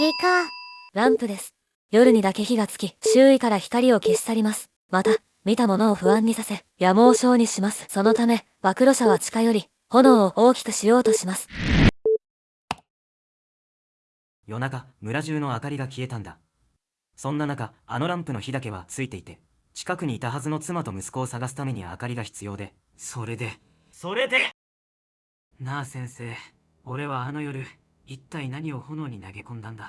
ピカランプです。夜にだけ火がつき、周囲から光を消し去ります。また、見たものを不安にさせ、野毛症にします。そのため、暴露者は近寄り、炎を大きくしようとします。夜中、村中の明かりが消えたんだ。そんな中、あのランプの火だけはついていて、近くにいたはずの妻と息子を探すために明かりが必要で、それで、それでなあ先生、俺はあの夜、一体何を炎に投げ込んだんだ？